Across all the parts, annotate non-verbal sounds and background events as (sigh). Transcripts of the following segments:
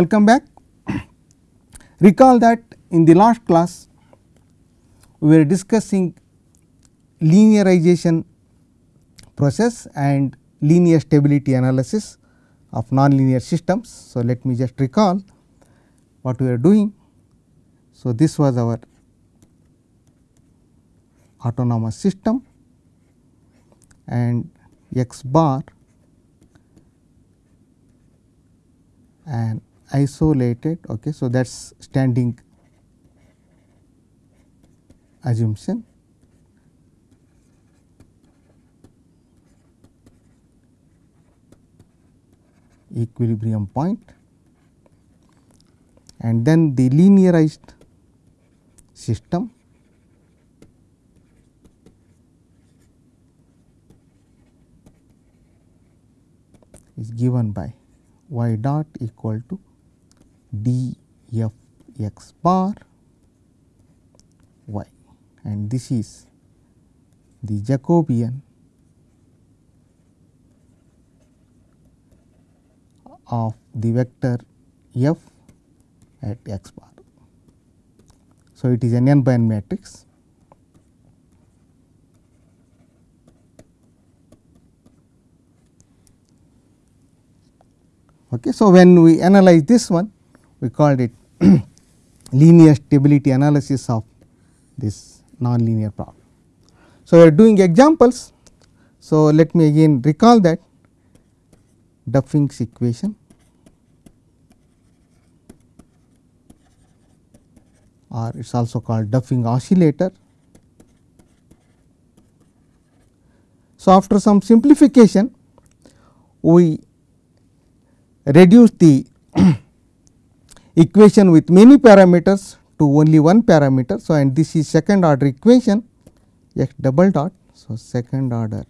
Welcome back. (clears throat) Recall that in the last class we were discussing linearization process and linear stability analysis of nonlinear systems. So, let me just recall what we are doing. So, this was our autonomous system and x bar and isolated. Okay. So, that is standing assumption equilibrium point and then the linearized system is given by y dot equal to d f x bar y and this is the Jacobian of the vector f at x bar. So, it is an n by n matrix. Okay. So, when we analyze this one we called it (clears throat) linear stability analysis of this nonlinear problem. So, we are doing examples. So, let me again recall that Duffing's equation or it is also called Duffing oscillator. So, after some simplification we reduce the (clears throat) equation with many parameters to only one parameter. So, and this is second order equation x double dot. So, second order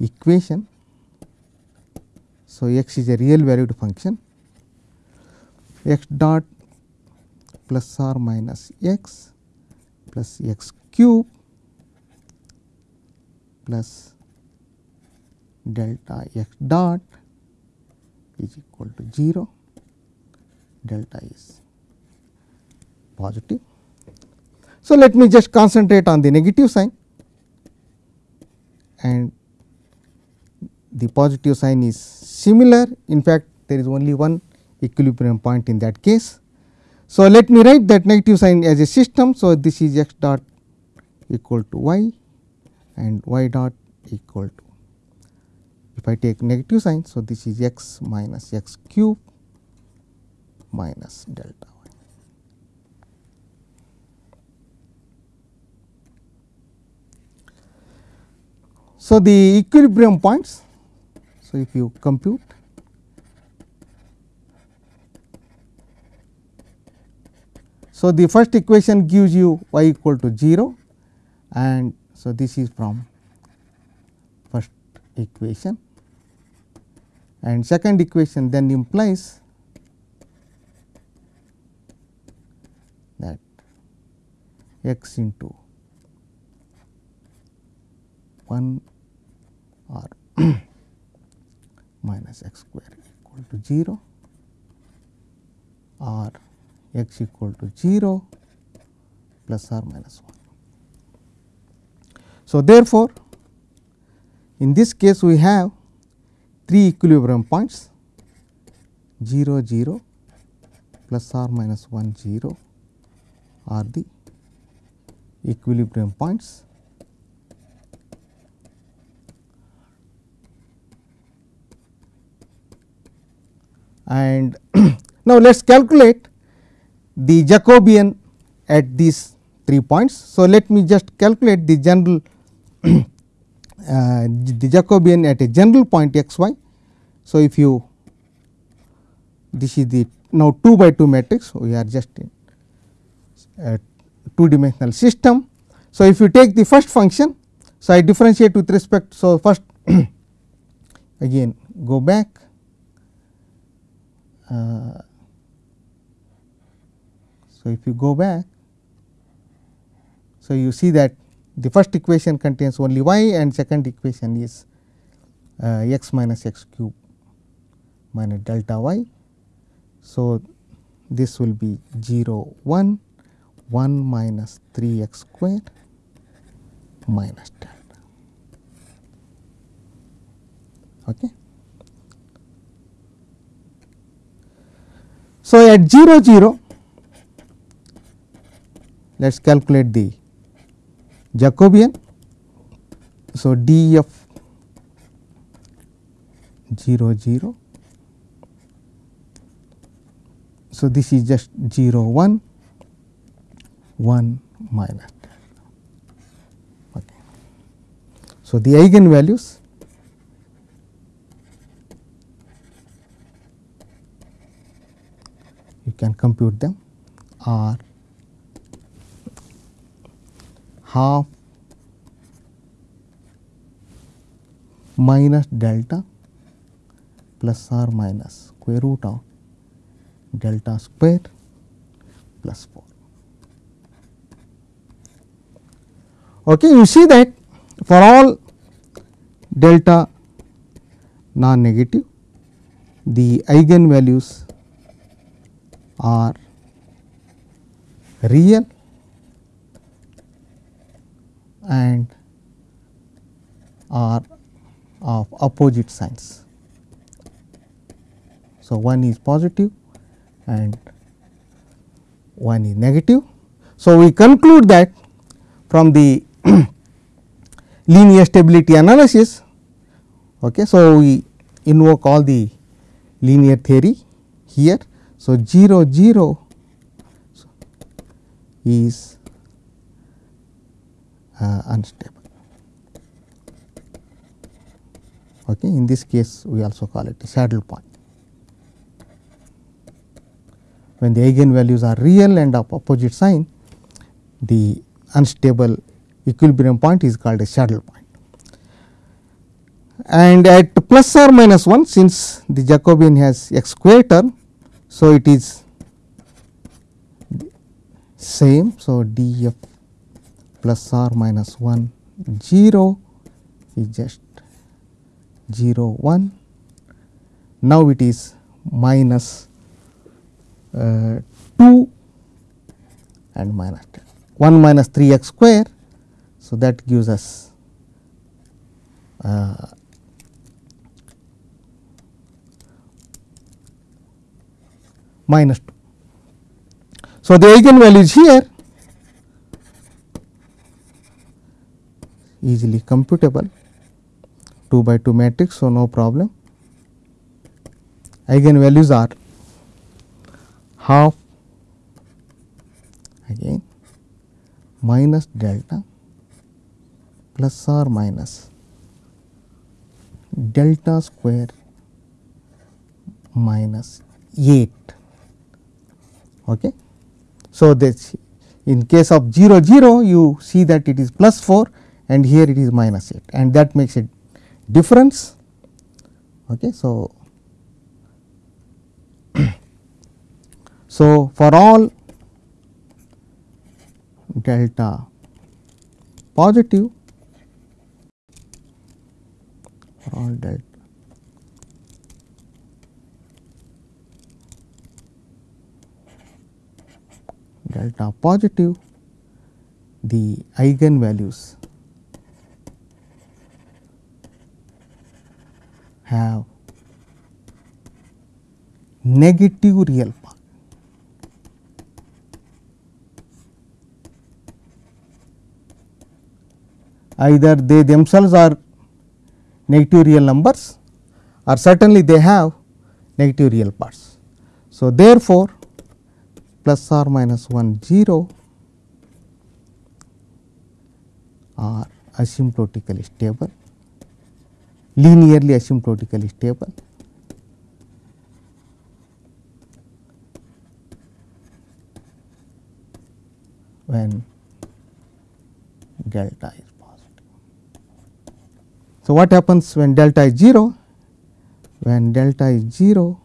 equation. So, x is a real valued function x dot plus or minus x plus x cube plus delta x dot is equal to 0 delta is positive. So, let me just concentrate on the negative sign and the positive sign is similar in fact, there is only one equilibrium point in that case. So, let me write that negative sign as a system. So, this is x dot equal to y and y dot equal to if I take negative sign. So, this is x minus x cube minus delta y. So, the equilibrium points. So, if you compute So, the first equation gives you y equal to 0 and so this is from first equation and second equation then implies that x into 1 or (clears throat) minus x square equal to 0 or x equal to 0 plus or minus 1. So, therefore, in this case we have three equilibrium points 0 0 plus or minus 1 0 are the equilibrium points. And (clears throat) now, let us calculate the Jacobian at these 3 points. So, let me just calculate the general (clears throat) uh, the Jacobian at a general point x y. So, if you this is the now 2 by 2 matrix we are just in 2 dimensional system. So, if you take the first function. So, I differentiate with respect. So, first (clears throat) again go back uh, so, if you go back, so you see that the first equation contains only y and second equation is uh, x minus x cube minus delta y So, this will be 0 1 1 minus 3 x square minus delta. Okay. So, at 0 0 let us calculate the Jacobian. So, d f 0 0. So, this is just 0 1 1 minus okay. So, the eigenvalues you can compute them are half minus delta plus or minus square root of delta square plus 4. Okay, you see that for all delta non negative the eigen values are real and are of opposite signs. So, one is positive and one is negative. So, we conclude that from the (clears throat) linear stability analysis. Okay. So, we invoke all the linear theory here. So, 0 0 is uh, unstable. Okay. In this case, we also call it a saddle point. When the eigenvalues are real and of opposite sign, the unstable equilibrium point is called a saddle point. And at plus or minus 1, since the Jacobian has x square term, so it is same. So, d f plus or minus 1 0 is just 0 1. Now, it is minus uh, 2 and minus 10 1 minus 3 x square. So, that gives us uh, minus 2. So, the eigen values here easily computable 2 by 2 matrix. So, no problem eigenvalues are half again minus delta plus or minus delta square minus 8. Okay. So, this in case of 0 0 you see that it is plus 4 and here it is minus 8 and that makes a difference. Okay. So, (coughs) so for all delta positive all delta delta positive the eigenvalues have negative real part. Either they themselves are negative real numbers or certainly they have negative real parts. So, therefore, plus or minus 1 0 are asymptotically stable, linearly asymptotically stable. when delta is. So, what happens when delta is 0? When delta is 0,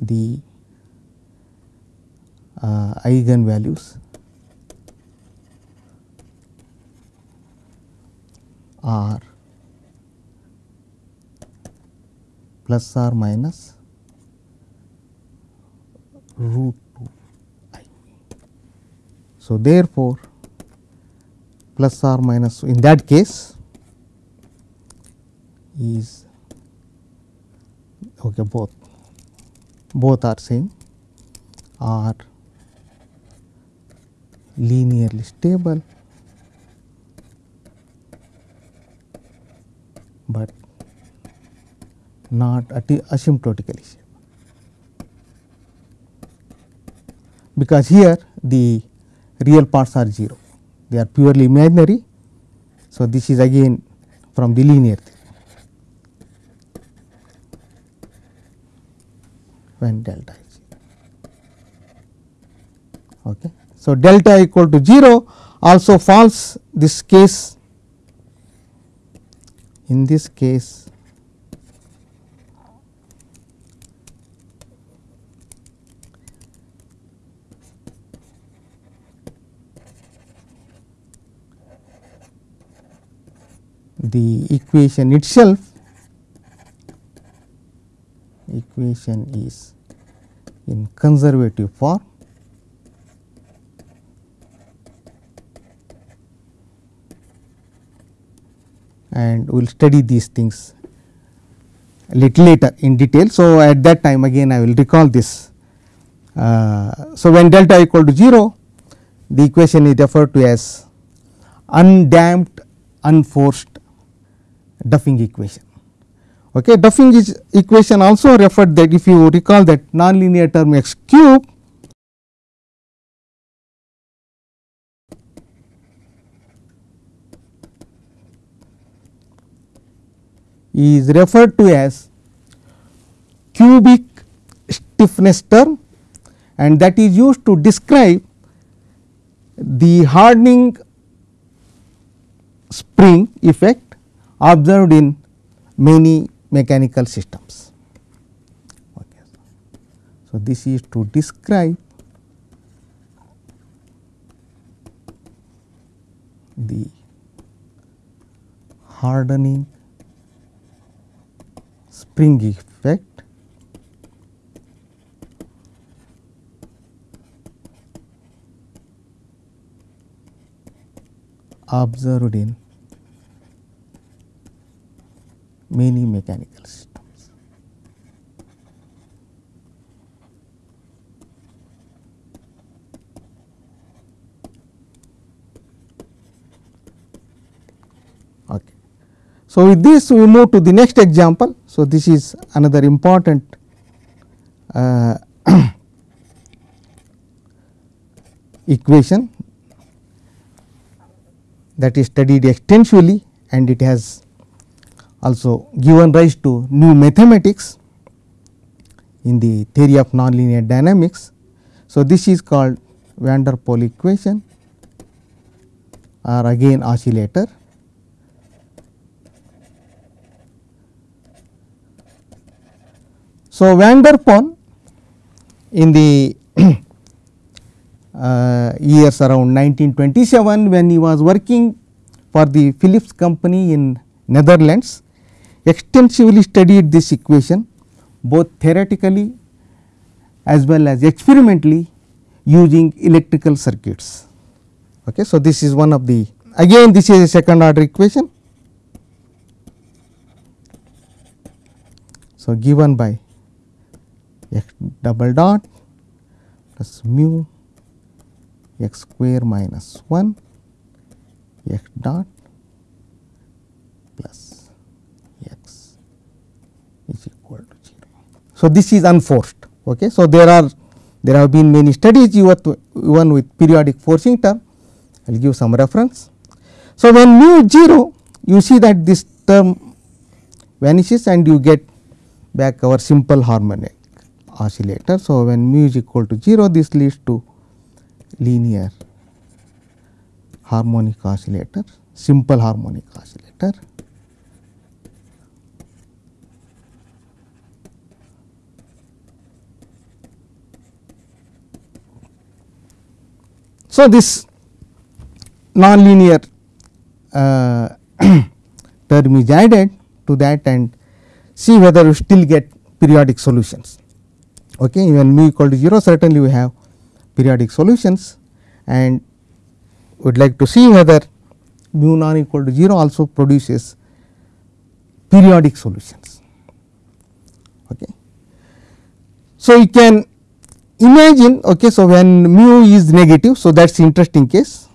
the uh, eigen values are plus or minus root 2 i. So, therefore, plus or minus in that case is okay both both are same are linearly stable, but not asymptotically stable. Because here the real parts are 0, they are purely imaginary. So, this is again from the linear theory. When delta is 0. Okay. So, delta equal to 0 also false this case in this case the equation itself equation is in conservative form and we will study these things a little later in detail. So, at that time again I will recall this. Uh, so, when delta equal to 0 the equation is referred to as undamped unforced Duffing equation. Okay. Duffing is equation also referred that if you recall that nonlinear term x cube is referred to as cubic stiffness term and that is used to describe the hardening spring effect observed in many mechanical systems. So, this is to describe the hardening spring effect observed in many mechanical systems. Okay. So, with this we move to the next example. So, this is another important uh, (clears throat) equation that is studied extensively and it has also given rise to new mathematics in the theory of nonlinear dynamics. So, this is called van der Pol equation or again oscillator. So, van der Pol in the (coughs) uh, years around 1927 when he was working for the Philips company in Netherlands extensively studied this equation both theoretically as well as experimentally using electrical circuits. Okay. So, this is one of the again this is a second order equation. So, given by x double dot plus mu x square minus 1 x dot plus x is equal to 0. So, this is unforced. Okay. So, there are there have been many studies even with periodic forcing term I will give some reference. So, when mu is 0 you see that this term vanishes and you get back our simple harmonic oscillator. So, when mu is equal to 0 this leads to linear harmonic oscillator, simple harmonic oscillator. So, this nonlinear uh, (clears throat) term is added to that and see whether you still get periodic solutions. okay when mu equal to 0 certainly we have periodic solutions and we would like to see whether mu non equal to 0 also produces periodic solutions. Okay. So, you can imagine okay, so when mu is negative. So, that is interesting case.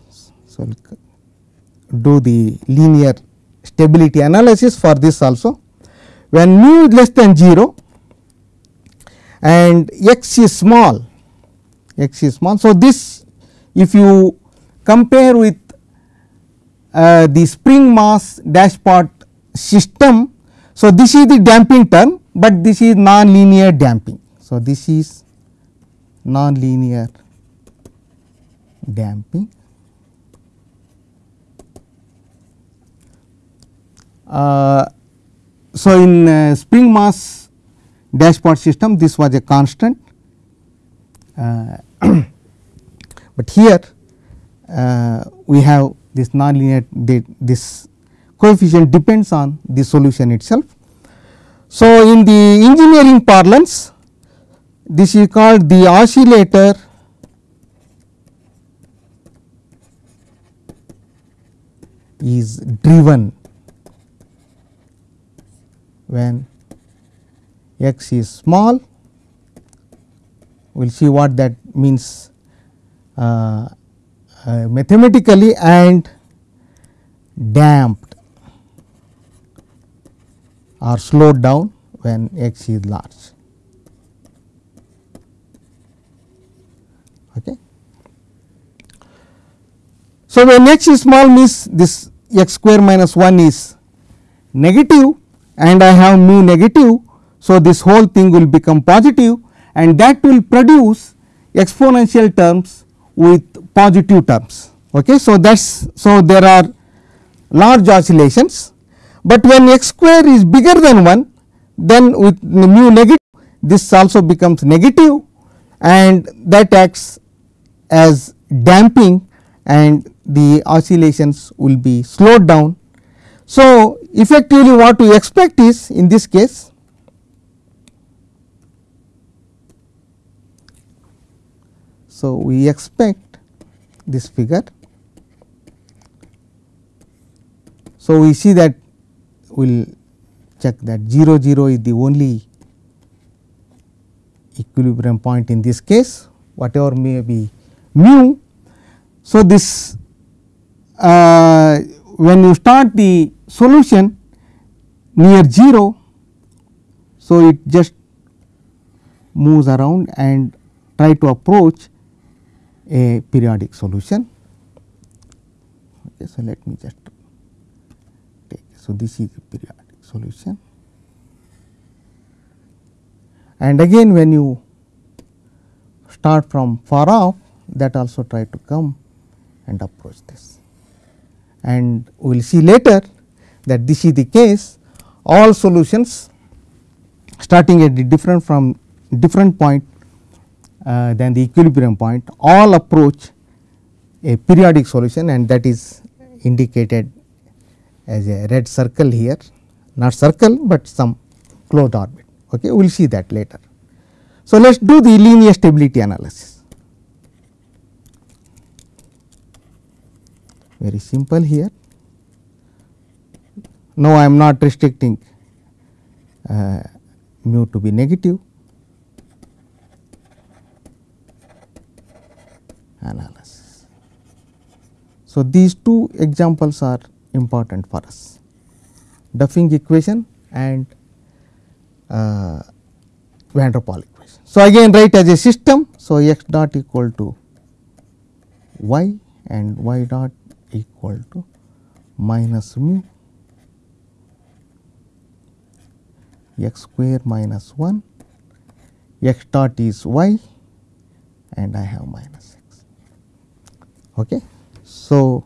So, do the linear stability analysis for this also. When mu is less than 0 and x is small, x is small. So, this if you compare with uh, the spring mass dashpot system. So, this is the damping term, but this is non-linear damping. So, this is non-linear damping. Uh, so, in uh, spring mass dashpot system this was a constant, uh, (coughs) but here uh, we have this nonlinear this coefficient depends on the solution itself. So, in the engineering parlance this is called the oscillator is driven when x is small we will see what that means uh, uh, mathematically and damped or slowed down when x is large. Okay. So, when x is small means this x square minus 1 is negative and I have mu negative. So, this whole thing will become positive and that will produce exponential terms with positive terms. Okay. So, that is so there are large oscillations, but when x square is bigger than 1 then with mu negative this also becomes negative and that acts as damping and the oscillations will be slowed down. So, effectively what we expect is in this case So, we expect this figure. So, we see that we will check that 0 0 is the only equilibrium point in this case whatever may be mu. So, this uh, when you start the solution near 0. So, it just moves around and try to approach a periodic solution. Okay, so, let me just take. So, this is the periodic solution and again when you start from far off that also try to come and approach this. And we will see later that this is the case all solutions starting at the different from different point uh, than the equilibrium point all approach a periodic solution and that is indicated as a red circle here not circle, but some closed orbit. Okay. We will see that later. So, let us do the linear stability analysis. Very simple here. Now, I am not restricting uh, mu to be negative analysis. So, these two examples are important for us Duffing equation and uh, van der equation. So, again write as a system. So, x dot equal to y and y dot equal to minus mu x square minus 1 x dot is y and I have minus x. Okay. So,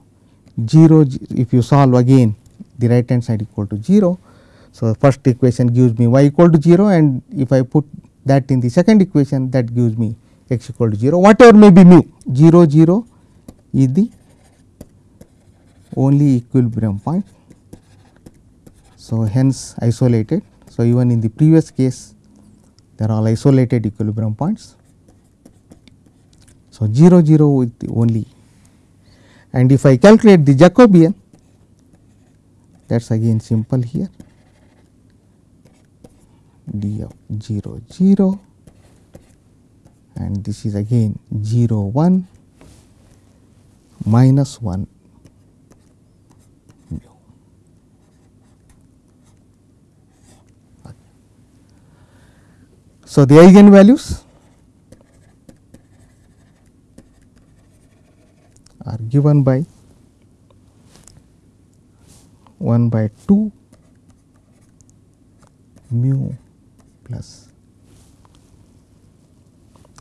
0 if you solve again the right hand side equal to 0. So, first equation gives me y equal to 0 and if I put that in the second equation that gives me x equal to 0 whatever may be mu 0 0 is the only equilibrium point. So, hence isolated. So, even in the previous case they are all isolated equilibrium points. So, 0 0 with the only and if I calculate the Jacobian that is again simple here d of 0 0 and this is again 0 1 minus 1 So, the eigenvalues are given by 1 by 2 mu plus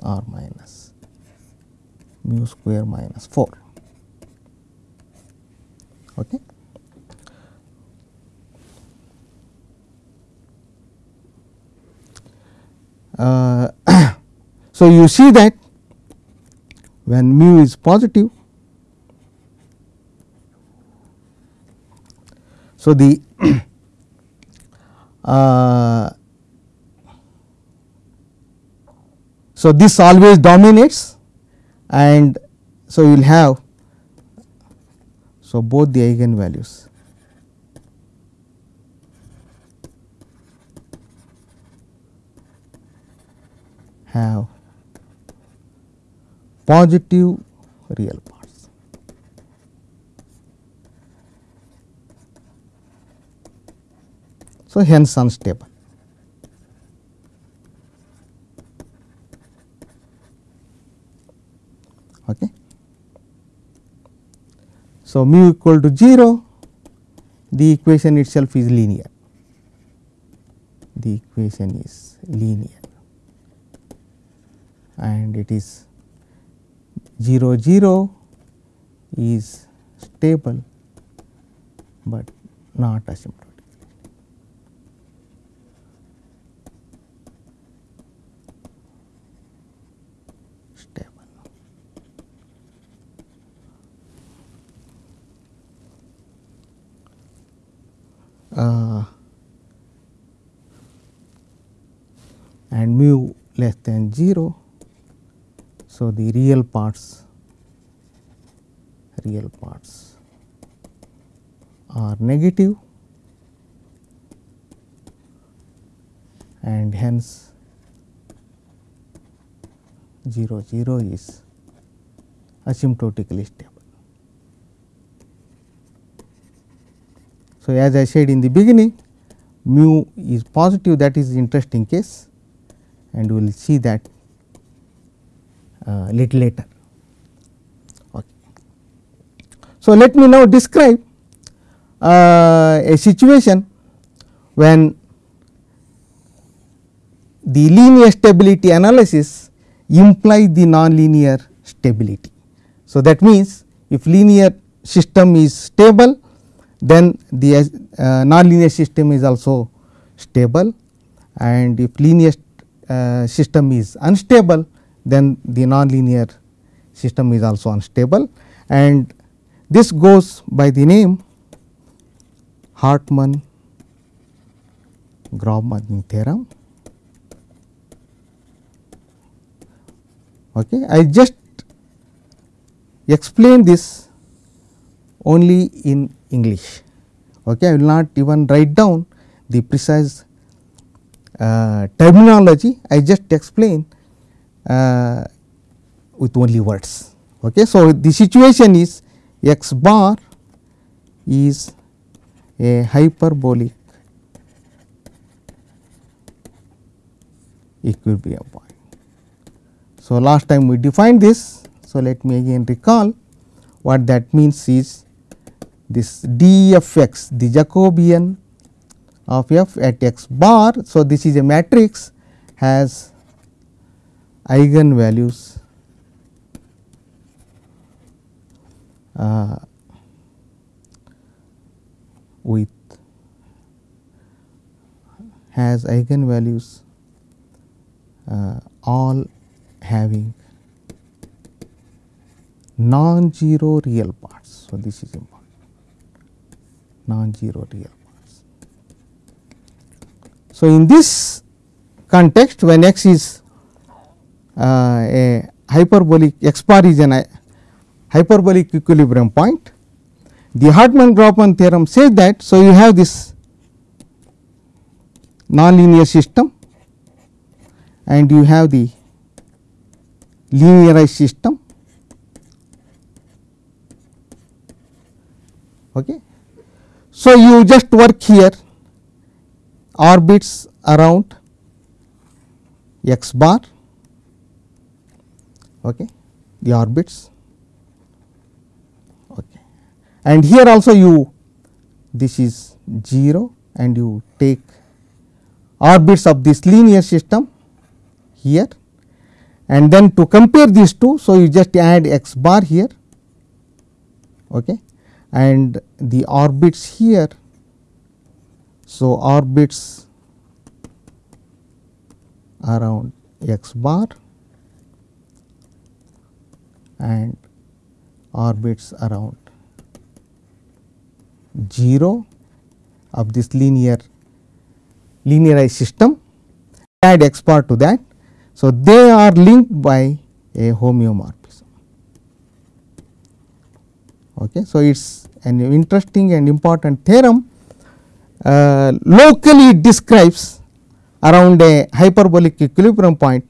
or minus mu square minus 4. Okay. (coughs) so, you see that when mu is positive, so the (coughs) uh, so this always dominates and so you will have so both the eigenvalues have positive real parts. So, hence unstable. Okay. So, mu equal to 0, the equation itself is linear, the equation is linear and it is 0 0 is stable, but not asymptotic. Stable. Uh, and mu less than 0 so, the real parts real parts are negative and hence 0 0 is asymptotically stable. So, as I said in the beginning mu is positive that is interesting case and we will see that little later. Okay. So, let me now describe uh, a situation when the linear stability analysis implies the nonlinear stability. So, that means if linear system is stable then the uh, nonlinear system is also stable and if linear uh, system is unstable then the nonlinear system is also unstable and this goes by the name Hartman Grobman theorem. Okay. I just explain this only in English. Okay. I will not even write down the precise uh, terminology, I just explain uh, with only words. Okay. So, the situation is x bar is a hyperbolic equilibrium point. So, last time we defined this. So, let me again recall what that means is this d f x the Jacobian of f at x bar. So, this is a matrix has eigenvalues uh, with has eigenvalues uh, all having non-zero real parts. So, this is important non-zero real parts. So, in this context when x is a hyperbolic x bar is an hyperbolic equilibrium point. The Hartman-Grobman theorem says that. So, you have this nonlinear system and you have the linearized system. Okay. So, you just work here orbits around x bar okay, the orbits okay. and here also you this is 0 and you take orbits of this linear system here and then to compare these two. So, you just add x bar here okay, and the orbits here. So, orbits around x bar and orbits around 0 of this linear linearized system add x bar to that. So, they are linked by a homeomorphism. Okay. So, it is an interesting and important theorem uh, locally it describes around a hyperbolic equilibrium point.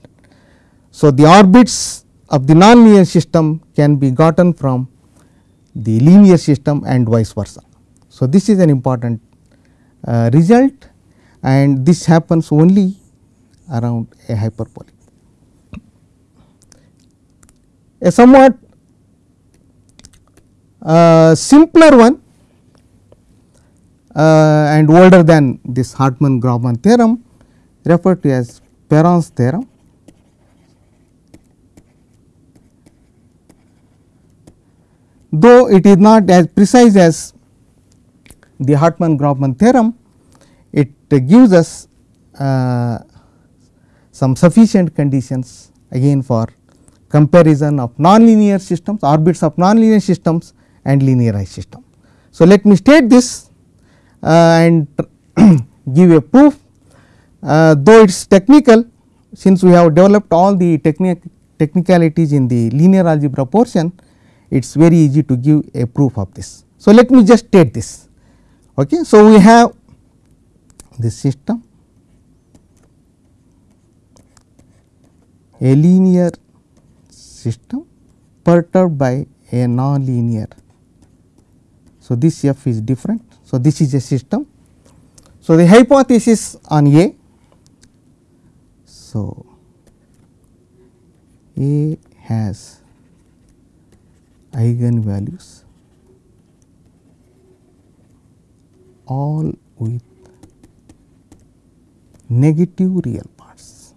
So, the orbits of the nonlinear system can be gotten from the linear system and vice versa. So, this is an important uh, result and this happens only around a hyperbolic. A somewhat uh, simpler one uh, and older than this Hartman-Grobman theorem referred to as Perron's theorem. Though it is not as precise as the Hartman-Grobman theorem, it gives us uh, some sufficient conditions again for comparison of nonlinear systems, orbits of nonlinear systems and linearized system. So, let me state this uh, and (clears throat) give a proof uh, though it is technical since we have developed all the technic technicalities in the linear algebra portion it is very easy to give a proof of this. So, let me just state this. Okay. So, we have this system a linear system perturbed by a non-linear. So, this f is different. So, this is a system. So, the hypothesis on A. So, A has eigenvalues all with negative real parts.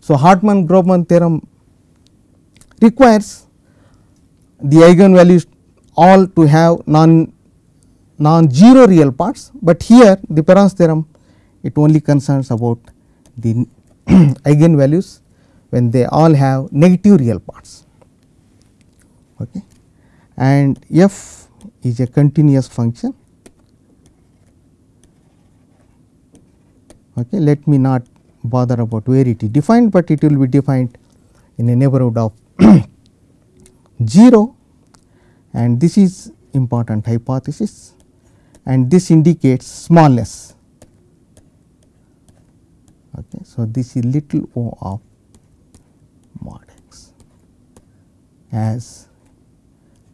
So, Hartman-Grobman theorem requires the eigenvalues all to have non non-zero real parts, but here the Perron's theorem it only concerns about the (clears throat) eigenvalues when they all have negative real parts. Okay. And f is a continuous function. Okay. Let me not bother about where it is defined, but it will be defined in a neighborhood of (clears throat) 0 and this is important hypothesis and this indicates smallness. Okay. So, this is little o of mod x as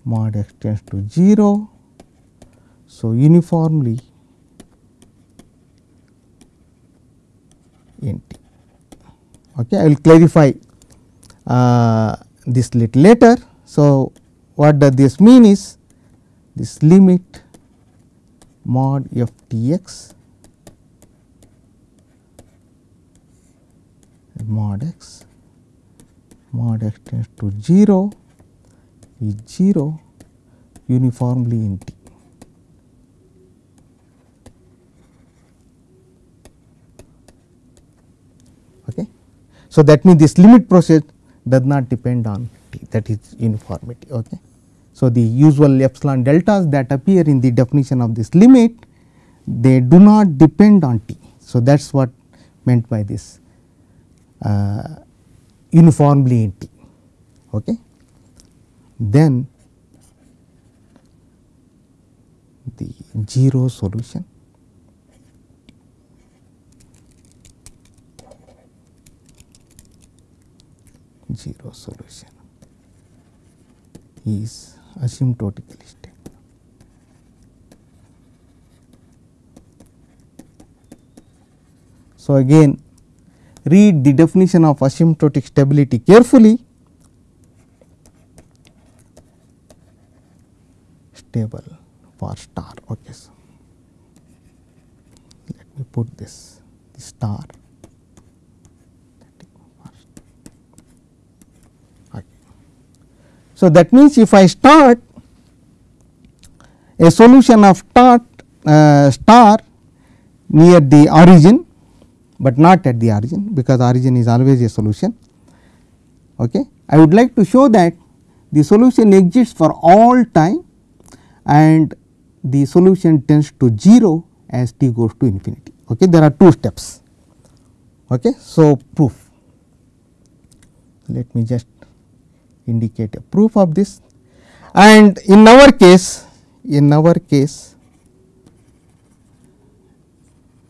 mod x tends to 0. So, uniformly in T. Okay. I will clarify uh, this little later. So, what does this mean is this limit mod f t x mod x mod x tends to 0 is 0 uniformly in T. Okay. So, that means this limit process does not depend on T that is uniformity. Okay. So, the usual epsilon deltas that appear in the definition of this limit they do not depend on t. So, that is what meant by this Uh, uniformly in t. Okay. Then the 0 solution zero solution is asymptotically stable. So, again read the definition of asymptotic stability carefully. Stable for star. Okay, so let me put this star. So, that means if I start a solution of start uh, star near the origin, but not at the origin because origin is always a solution. Okay. I would like to show that the solution exists for all time and the solution tends to 0 as t goes to infinity. Okay. There are two steps. Okay. So, proof let me just indicate a proof of this and in our case in our case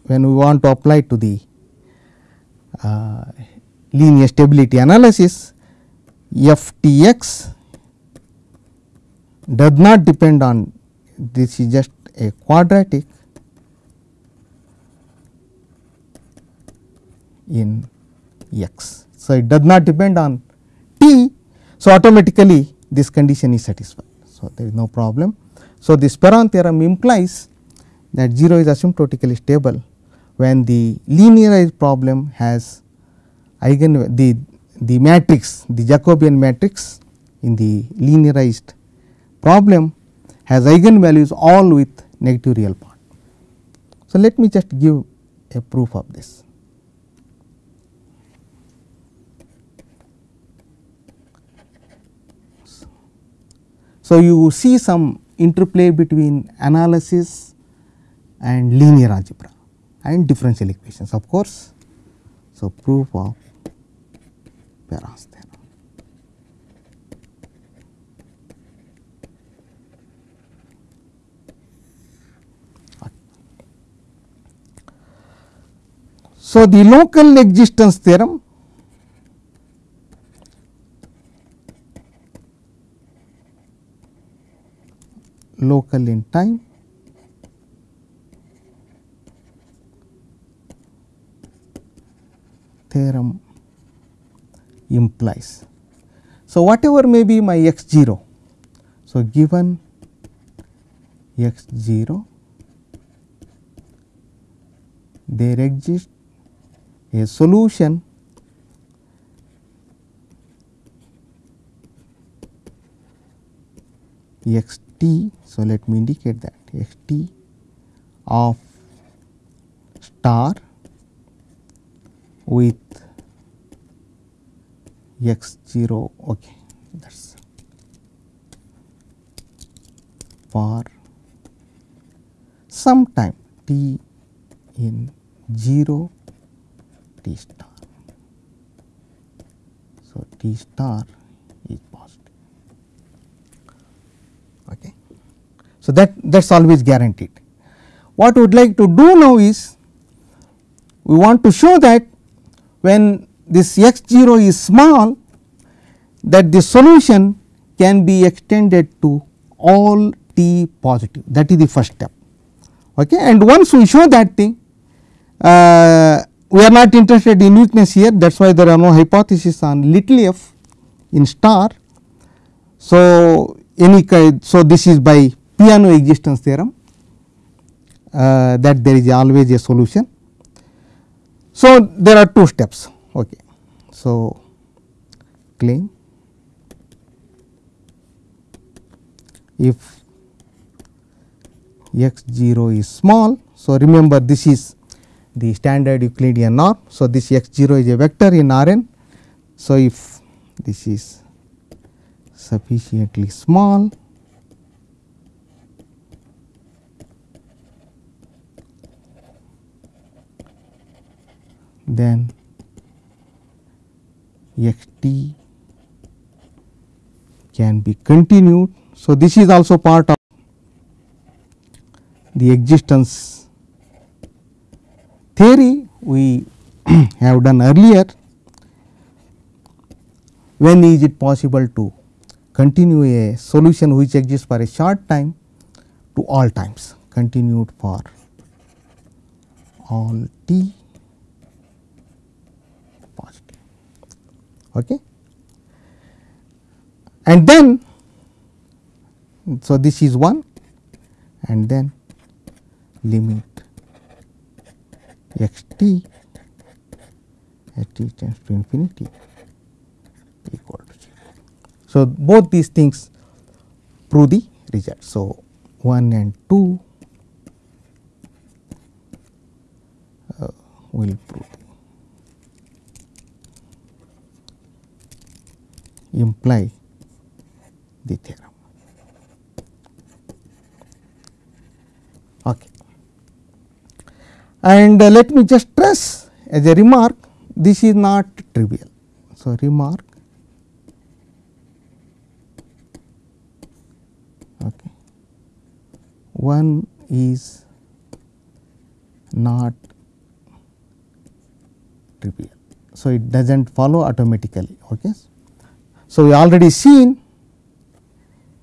when we want to apply to the uh, linear stability analysis f t x does not depend on this is just a quadratic in x. So, it does not depend on t so, automatically this condition is satisfied. So, there is no problem. So, this Perron theorem implies that 0 is asymptotically stable when the linearized problem has eigen the, the matrix the Jacobian matrix in the linearized problem has eigenvalues all with negative real part. So, let me just give a proof of this. So, you see some interplay between analysis and linear algebra and differential equations of course. So, proof of Perron's theorem. So, the local existence theorem local in time theorem implies. So, whatever may be my x 0. So, given x 0 there exists a solution x t. So, let me indicate that x t of star with x 0 okay that is for some time t in 0 t star. So, t star is positive. Okay. So, that that is always guaranteed. What we would like to do now is we want to show that when this x 0 is small that the solution can be extended to all t positive that is the first step. Okay. And once we show that thing uh, we are not interested in weakness here that is why there are no hypotheses on little f in star. So, any so this is by Peano existence theorem uh, that there is always a solution. So, there are two steps. Okay. So, claim if x 0 is small. So, remember this is the standard Euclidean norm. So, this x 0 is a vector in R n. So, if this is sufficiently small then x t can be continued. So, this is also part of the existence theory we (clears throat) have done earlier. When is it possible to continue a solution which exists for a short time to all times continued for all t Okay. And then, so this is 1 and then limit x t at t tends to infinity equal to 0. So, both these things prove the result. So, 1 and 2 uh, will prove imply the theorem. Okay. And uh, let me just stress as a remark this is not trivial. So, remark okay. one is not trivial. So, it does not follow automatically. Okay. So, we already seen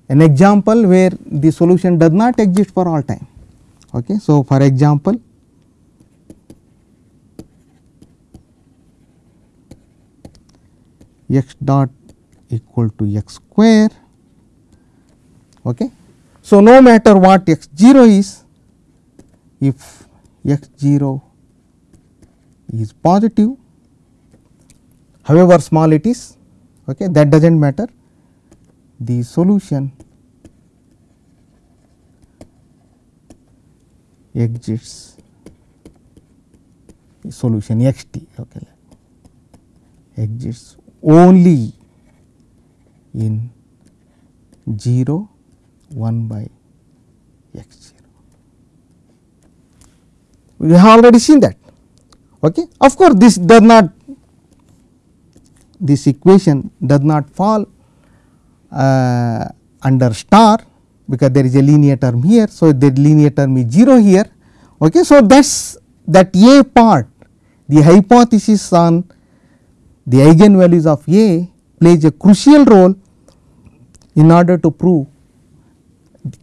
an example where the solution does not exist for all time. Okay. So, for example, x dot equal to x square. Okay. So, no matter what x 0 is, if x 0 is positive, however small it is, okay, that does not matter, the solution exists solution x t okay, exists only in 0 1 by x 0. We have already seen that. Okay. Of course, this does not this equation does not fall uh, under star because there is a linear term here. So, the linear term is 0 here. Okay. So, that is that A part the hypothesis on the eigenvalues of A plays a crucial role in order to prove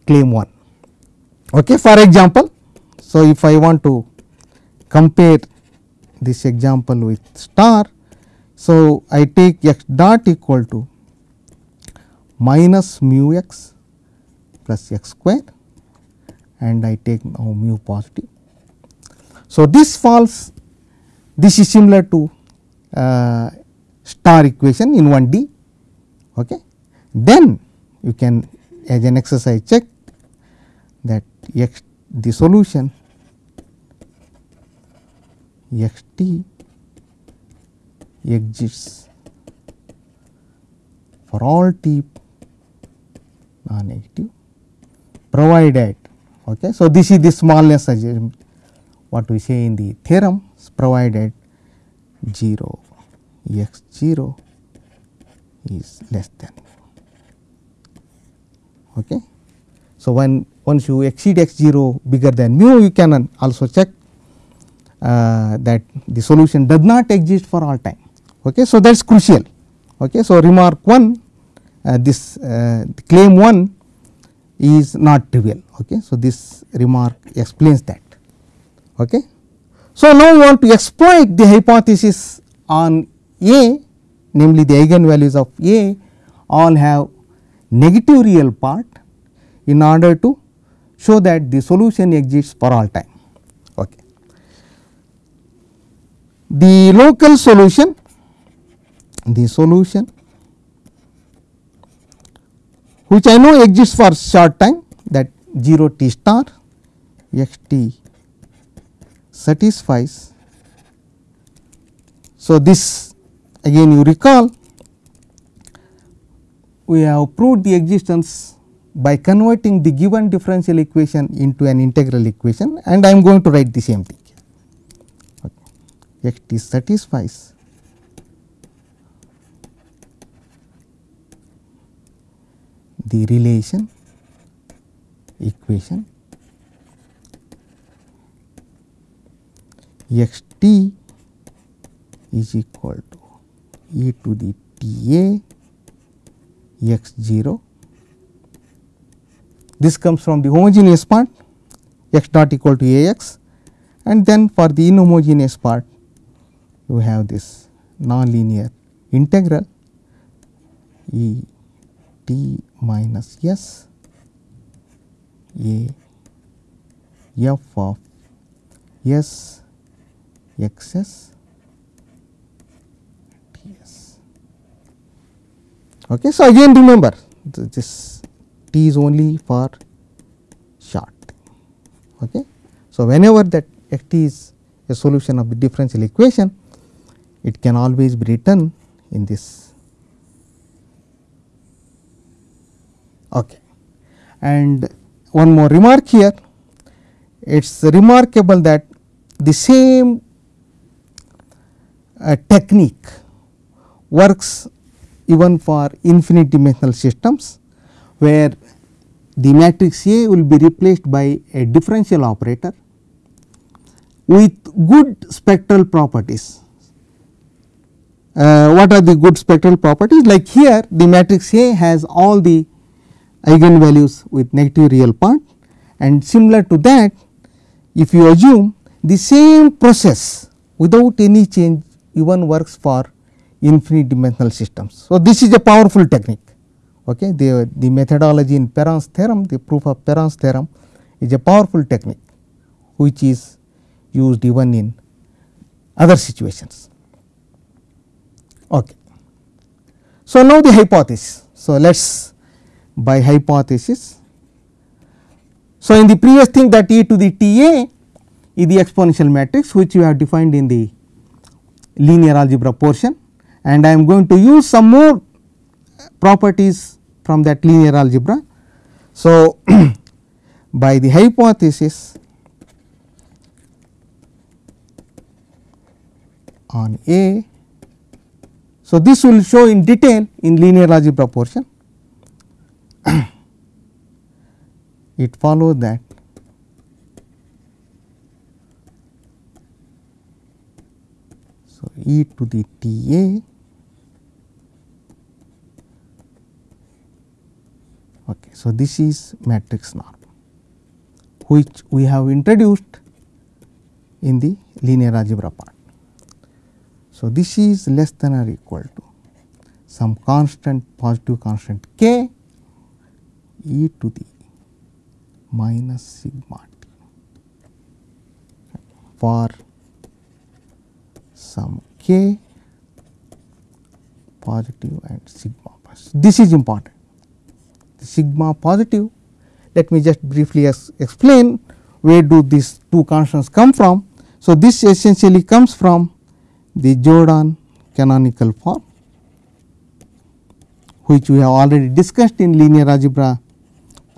claim 1. Okay. For example, so if I want to compare this example with star, so I take x dot equal to minus mu x plus x square and I take now mu positive. So, this falls this is similar to uh, star equation in 1 D. Okay. Then you can as an exercise check that x the solution x t exists for all t non negative provided okay. So, this is the smallness what we say in the theorem is provided 0 x 0 is less than okay. So, when once you exceed x 0 bigger than mu you can also check uh, that the solution does not exist for all time. Okay. So, that is crucial. Okay. So, remark 1 uh, this uh, claim 1 is not trivial. Okay. So, this remark explains that. Okay. So, now we want to exploit the hypothesis on A namely the eigenvalues of A all have negative real part in order to show that the solution exists for all time. Okay. The local solution, the solution which I know exists for short time that 0 t star x t satisfies. So, this again you recall we have proved the existence by converting the given differential equation into an integral equation and I am going to write the same thing. Okay. x t satisfies the relation equation x t is equal to e to the t a x 0. This comes from the homogeneous part x not equal to a x and then for the inhomogeneous part you have this nonlinear integral e t minus s a f of s x s t s. Okay. So, again remember this t is only for short. Okay. So, whenever that x t is a solution of the differential equation, it can always be written in this. Okay. And one more remark here, it is remarkable that the same uh, technique works even for infinite dimensional systems, where the matrix A will be replaced by a differential operator with good spectral properties. Uh, what are the good spectral properties? Like here the matrix A has all the eigenvalues with negative real part and similar to that if you assume the same process without any change even works for infinite dimensional systems. So, this is a powerful technique. Okay. The, the methodology in Perron's theorem, the proof of Perron's theorem is a powerful technique which is used even in other situations. Okay. So, now the hypothesis. So, let us by hypothesis. So, in the previous thing that e to the T a is the exponential matrix which we have defined in the linear algebra portion and I am going to use some more properties from that linear algebra. So, (clears throat) by the hypothesis on A. So, this will show in detail in linear algebra portion. (clears throat) it follows that so e to the t a okay so this is matrix norm which we have introduced in the linear algebra part. So this is less than or equal to some constant positive constant k e to the minus sigma t for some k positive and sigma positive. This is important. The sigma positive, let me just briefly explain where do these two constants come from. So, this essentially comes from the Jordan canonical form which we have already discussed in linear algebra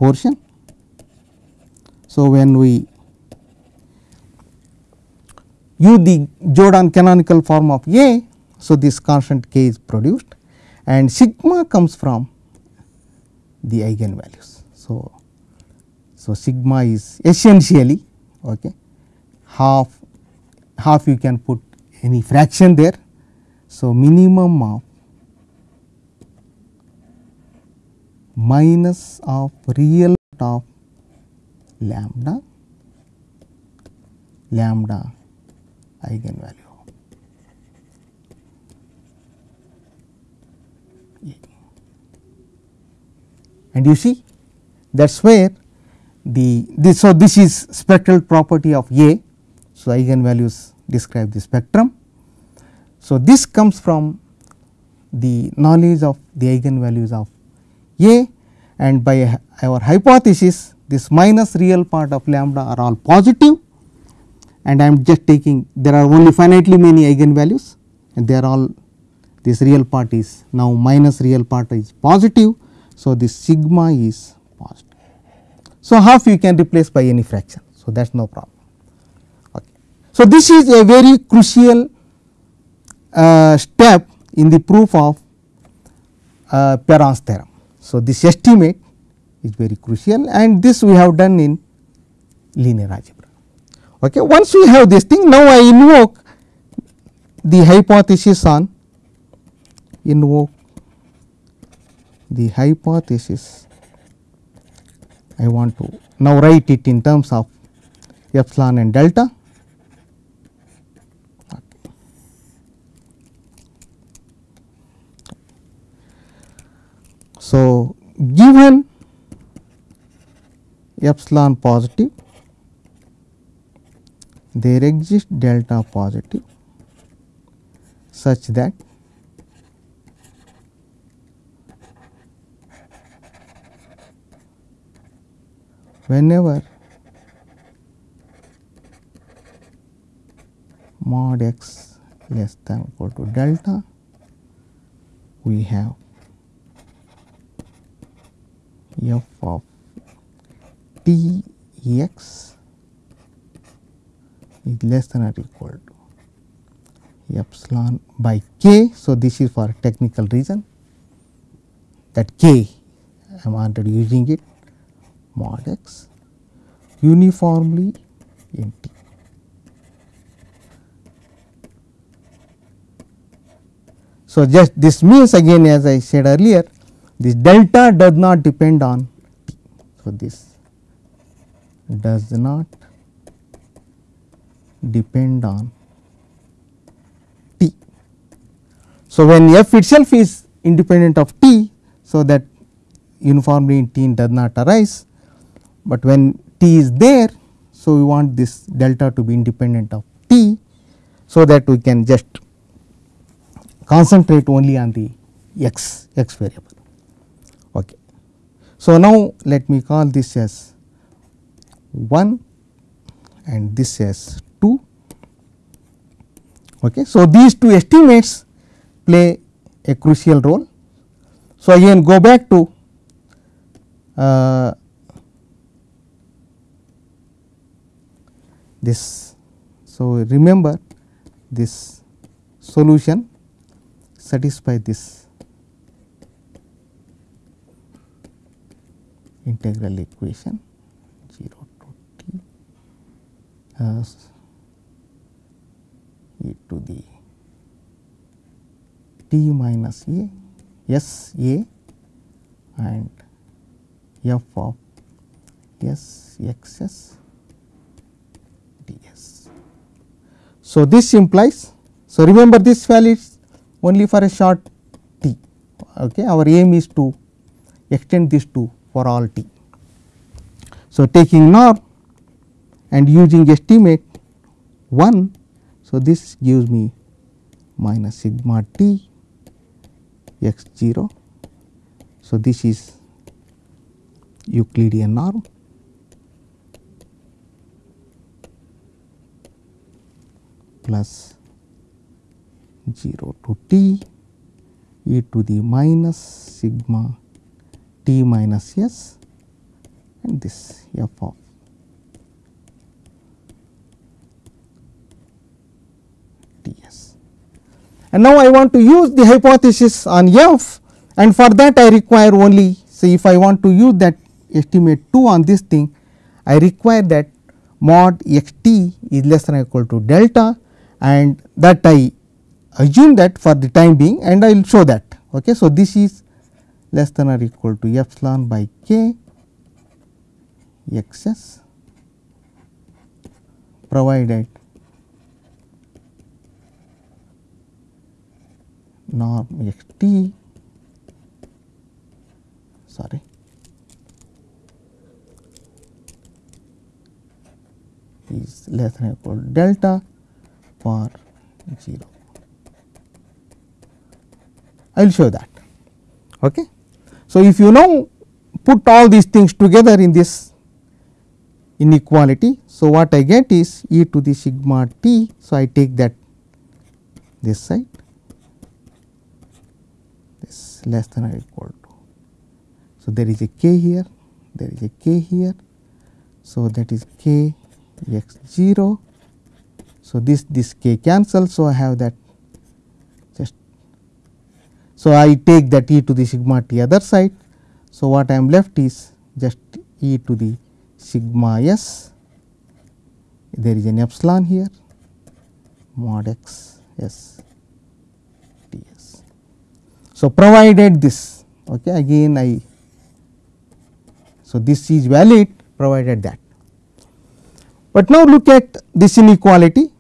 portion. So, when we use the Jordan canonical form of A, so this constant k is produced and sigma comes from the eigenvalues. So, so sigma is essentially okay, half half you can put any fraction there. So, minimum of minus of real of lambda lambda eigenvalue. And you see that is where the this so this is spectral property of A. So, eigenvalues describe the spectrum. So, this comes from the knowledge of the eigenvalues of a and by our hypothesis this minus real part of lambda are all positive and I am just taking there are only finitely many eigenvalues and they are all this real part is now minus real part is positive. So, this sigma is positive. So, half you can replace by any fraction. So, that is no problem. Okay. So, this is a very crucial uh, step in the proof of uh, Perron's theorem. So, this estimate is very crucial and this we have done in linear algebra. Okay. Once we have this thing now I invoke the hypothesis on invoke the hypothesis I want to now write it in terms of epsilon and delta. So, given epsilon positive, there exists delta positive such that whenever mod x less than equal to delta we have f of t x is less than or equal to epsilon by k. So, this is for technical reason that k I am already using it mod x uniformly in T. So, just this means again as I said earlier this delta does not depend on T. So, this does not depend on T. So, when f itself is independent of T, so that uniformly in T does not arise but when t is there. So, we want this delta to be independent of t. So, that we can just concentrate only on the x x variable. So, now let me call this as 1 and this as 2. Okay. So, these two estimates play a crucial role. So, again go back to uh, this. So, remember this solution satisfy this integral equation 0 to t as e to the t minus a s a and f of s x s So, this implies, so remember this value is only for a short t, okay. our aim is to extend this to for all t. So, taking norm and using estimate 1, so this gives me minus sigma t x 0. So, this is Euclidean norm plus 0 to t e to the minus sigma t minus s and this f of t s. And now I want to use the hypothesis on f and for that I require only say if I want to use that estimate 2 on this thing I require that mod x t is less than or equal to delta and that I assume that for the time being and I will show that. Okay. So, this is less than or equal to epsilon by k x s provided norm x t sorry is less than or equal to delta for 0. I will show that. Okay. So, if you now put all these things together in this inequality. So, what I get is e to the sigma t. So, I take that this side this less than or equal to. So, there is a k here, there is a k here. So, that is k x 0 so, this this k cancels. So, I have that So, I take that e to the sigma t other side. So, what I am left is just e to the sigma s there is an epsilon here mod x s t s. So, provided this okay, again I so this is valid provided that. But now look at this inequality.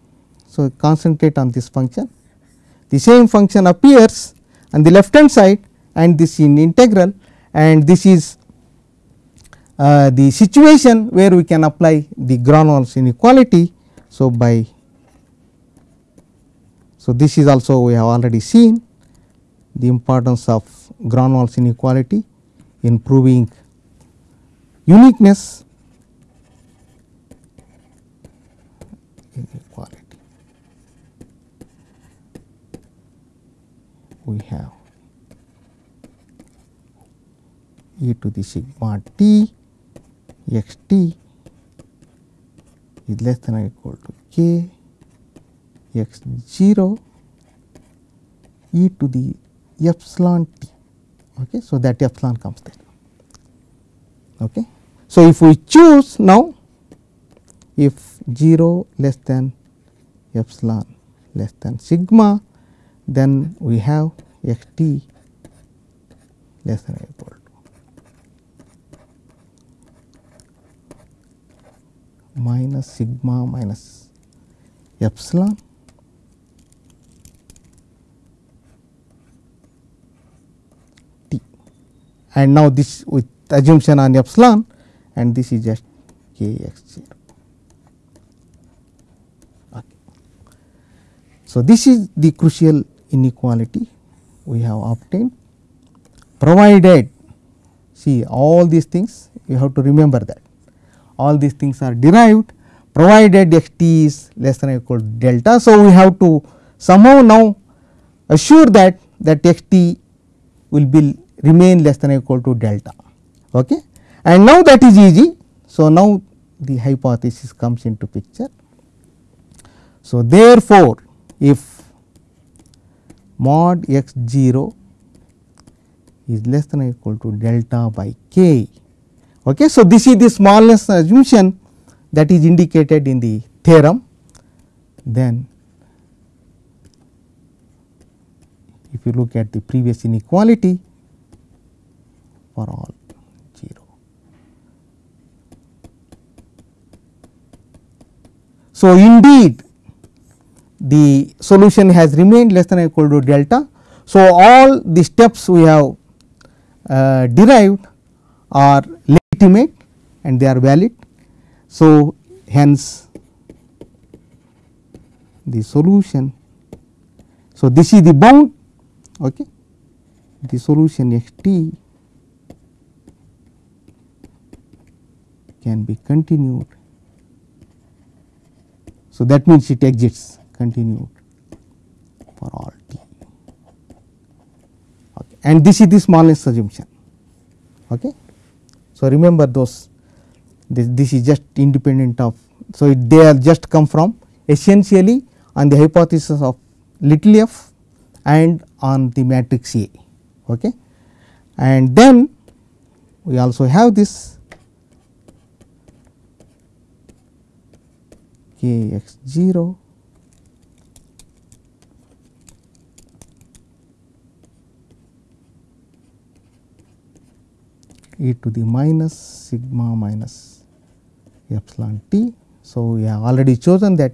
So, concentrate on this function the same function appears on the left hand side and this in integral and this is uh, the situation where we can apply the Gronwall's inequality. So, by so this is also we have already seen the importance of Gronwall's inequality in proving uniqueness inequality. We have e to the sigma t x t is less than or equal to k x 0 e to the epsilon t. Okay. So, that epsilon comes there. Okay. So, if we choose now if 0 less than epsilon less than sigma then we have x t less than or equal to minus sigma minus epsilon t and now this with assumption on epsilon and this is just k x 0. Okay. So, this is the crucial inequality we have obtained provided see all these things you have to remember that all these things are derived provided x t is less than or equal to delta. So, we have to somehow now assure that that x t will be remain less than or equal to delta. Okay. And now that is easy. So, now the hypothesis comes into picture. So, therefore, if mod x 0 is less than or equal to delta by k. Okay. So, this is the smallness assumption that is indicated in the theorem then if you look at the previous inequality for all 0. So, indeed the solution has remained less than or equal to delta. So, all the steps we have uh, derived are legitimate and they are valid. So, hence the solution. So, this is the bound okay. the solution x t can be continued. So, that means it exists continued for all t okay. and this is the smallness assumption. Okay. So, remember those this, this is just independent of. So, it, they are just come from essentially on the hypothesis of little f and on the matrix A. Okay. And then we also have this k x 0 e to the minus sigma minus epsilon t. So, we have already chosen that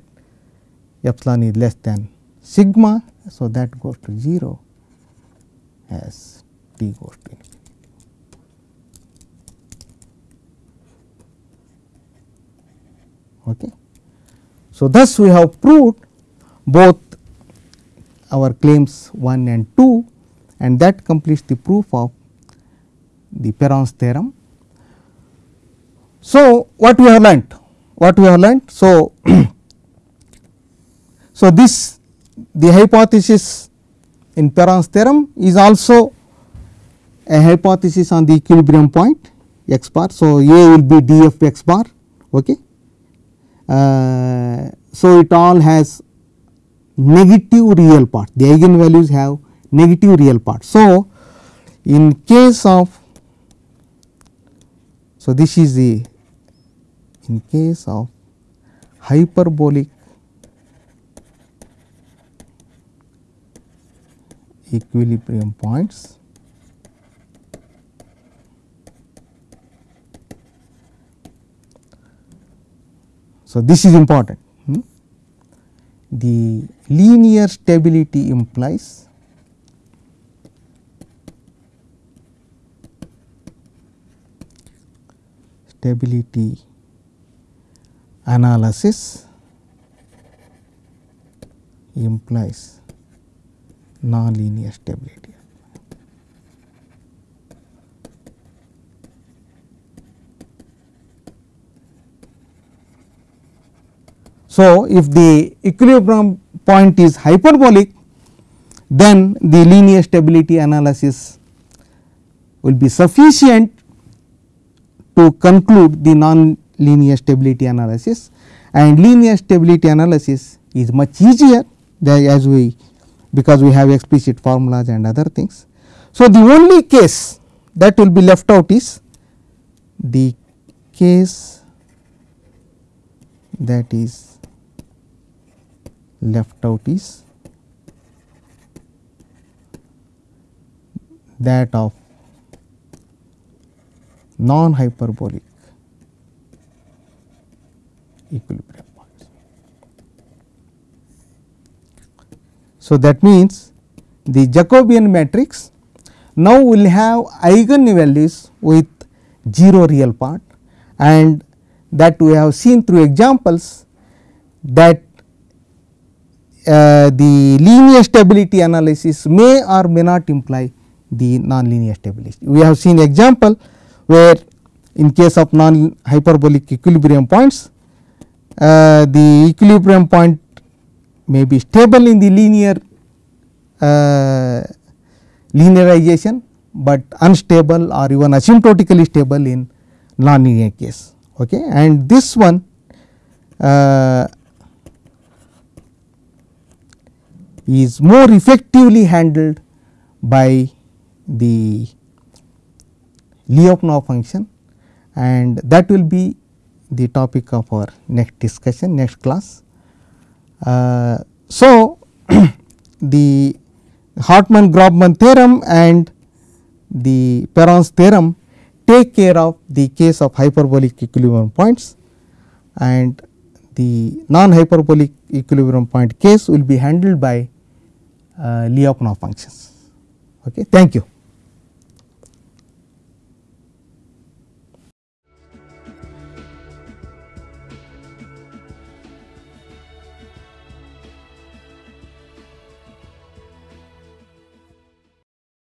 epsilon is less than sigma. So, that goes to 0 as t goes to infinity. Okay. So, thus we have proved both our claims 1 and 2 and that completes the proof of the Perron's theorem. So, what we have learnt? What we have learnt? So, (coughs) so this the hypothesis in Perron's theorem is also a hypothesis on the equilibrium point x bar. So, A will be d f x bar. Okay. Uh, so, it all has negative real part the eigenvalues have negative real part. So, in case of so this is the in case of hyperbolic equilibrium points So, this is important. Hmm? The linear stability implies stability analysis implies nonlinear stability. So, if the equilibrium point is hyperbolic then the linear stability analysis will be sufficient to conclude the non-linear stability analysis and linear stability analysis is much easier as we because we have explicit formulas and other things. So, the only case that will be left out is the case that is left out is that of non hyperbolic equilibrium points. So, that means the Jacobian matrix now will have eigenvalues with 0 real part and that we have seen through examples that uh, the linear stability analysis may or may not imply the non-linear stability. We have seen example where in case of non hyperbolic equilibrium points uh, the equilibrium point may be stable in the linear uh, linearization, but unstable or even asymptotically stable in non-linear case. Okay. And this one uh, is more effectively handled by the Lyapunov function and that will be the topic of our next discussion next class. Uh, so, (clears throat) the Hartman Grobman theorem and the Perron's theorem take care of the case of hyperbolic equilibrium points and the non hyperbolic equilibrium point case will be handled by uh, Lyapunov functions. Okay. Thank you.